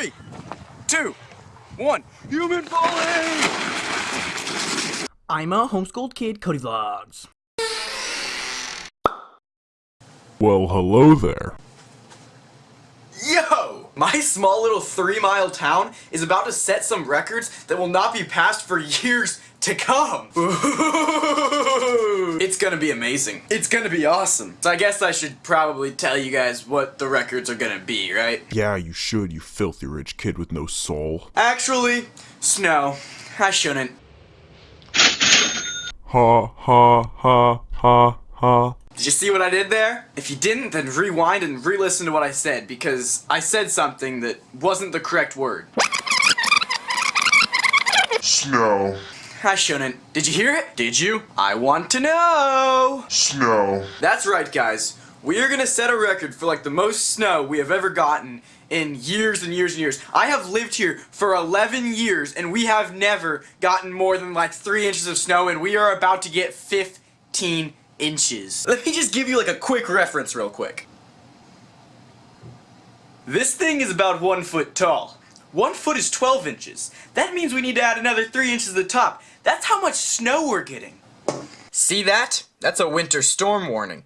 Three, two, one. Human falling! I'm a homeschooled kid, Cody Vlogs. Well, hello there. Yo! My small little three mile town is about to set some records that will not be passed for years to come. it's gonna be amazing. It's gonna be awesome. So I guess I should probably tell you guys what the records are gonna be, right? Yeah, you should, you filthy rich kid with no soul. Actually, Snow, I shouldn't. Ha ha ha ha ha. Did you see what I did there? If you didn't, then rewind and re-listen to what I said, because I said something that wasn't the correct word. Snow. I shouldn't. Did you hear it? Did you? I want to know! Snow. That's right, guys. We are gonna set a record for like the most snow we have ever gotten in years and years and years. I have lived here for 11 years and we have never gotten more than like 3 inches of snow and we are about to get 15 inches. Let me just give you like a quick reference real quick. This thing is about one foot tall. One foot is 12 inches. That means we need to add another 3 inches to the top. That's how much snow we're getting. See that? That's a winter storm warning.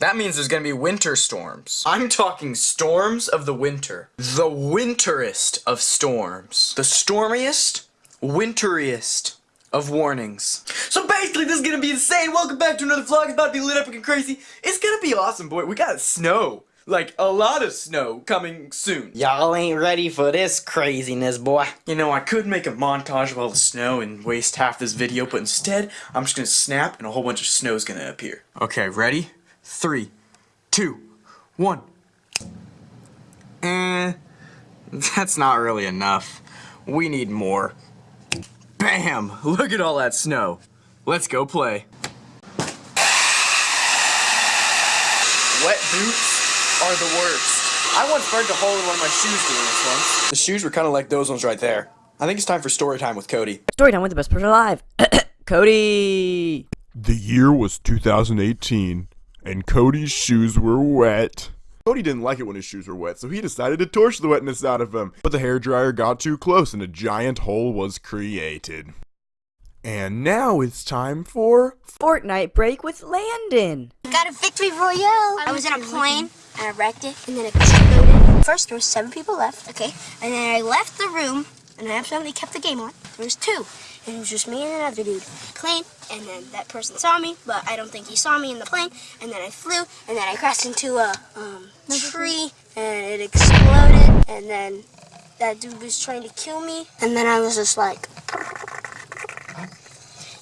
That means there's gonna be winter storms. I'm talking storms of the winter. The winterest of storms. The stormiest, winteriest of warnings. So basically, this is gonna be insane. Welcome back to another vlog. It's about to be lit up and crazy. It's gonna be awesome, boy. We got snow. Like, a lot of snow coming soon. Y'all ain't ready for this craziness, boy. You know, I could make a montage of all the snow and waste half this video, but instead, I'm just gonna snap and a whole bunch of snow's gonna appear. Okay, ready? Three, two, one. Eh, that's not really enough. We need more. Bam! Look at all that snow. Let's go play. Wet boots are the worst. I once burned a hole in one of my shoes doing this once. The shoes were kind of like those ones right there. I think it's time for story time with Cody. Story time with the best person alive. Cody! The year was 2018, and Cody's shoes were wet. Cody didn't like it when his shoes were wet, so he decided to torch the wetness out of them. But the hairdryer got too close and a giant hole was created. And now it's time for Fortnite break with Landon. Got a victory royale. I was in a plane and I wrecked it and then it exploded. First there was seven people left, okay? And then I left the room and I absolutely kept the game on. There was two. And it was just me and another dude. Plane, and then that person saw me, but I don't think he saw me in the plane. And then I flew, and then I crashed into a um, tree, and it exploded. And then that dude was trying to kill me, and then I was just like,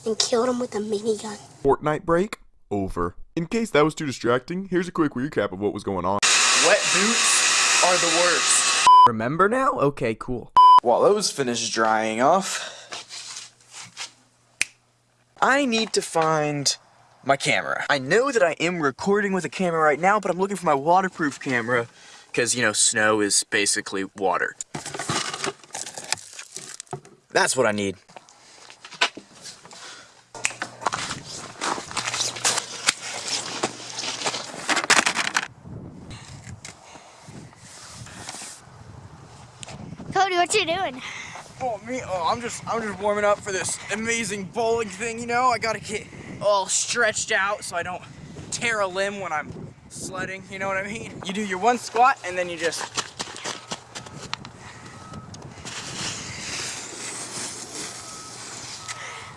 and killed him with a minigun. Fortnite break over. In case that was too distracting, here's a quick recap of what was going on. Wet boots are the worst. Remember now? Okay, cool. While those finish drying off, I need to find my camera. I know that I am recording with a camera right now, but I'm looking for my waterproof camera because, you know, snow is basically water. That's what I need. Cody, what you doing? Oh me, oh I'm just I'm just warming up for this amazing bowling thing, you know? I gotta get all stretched out so I don't tear a limb when I'm sledding, you know what I mean? You do your one squat and then you just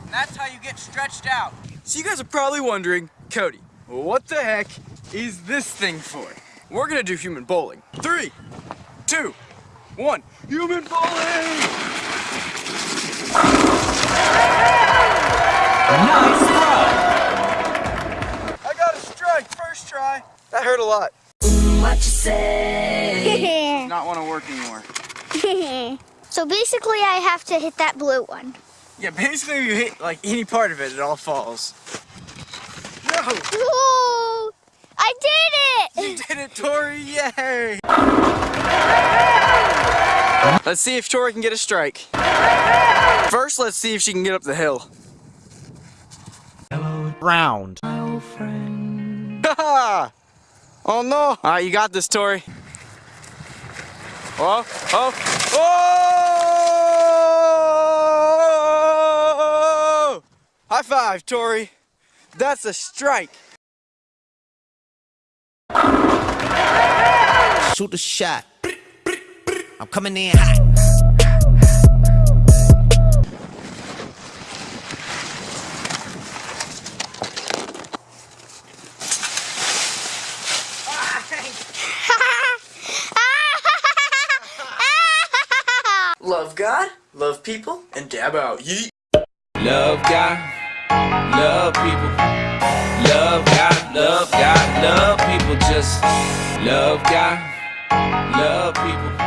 That's how you get stretched out. So you guys are probably wondering, Cody, what the heck is this thing for? We're gonna do human bowling. Three, two, one. Human bowling! Nice I got a strike first try. That hurt a lot. What you say? Not want to work anymore. so basically I have to hit that blue one. Yeah, basically if you hit like any part of it, it all falls. No! Ooh, I did it! You did it, Tori! Yay! Let's see if Tori can get a strike. First, let's see if she can get up the hill. Round. oh no! Alright, you got this, Tori. Oh, oh, oh! High five, Tori. That's a strike. Shoot the shot. I'm coming in hot. Love God, love people, and dab out. Yeet. Love God, love people. Love God, love God, love people. Just love God, love people.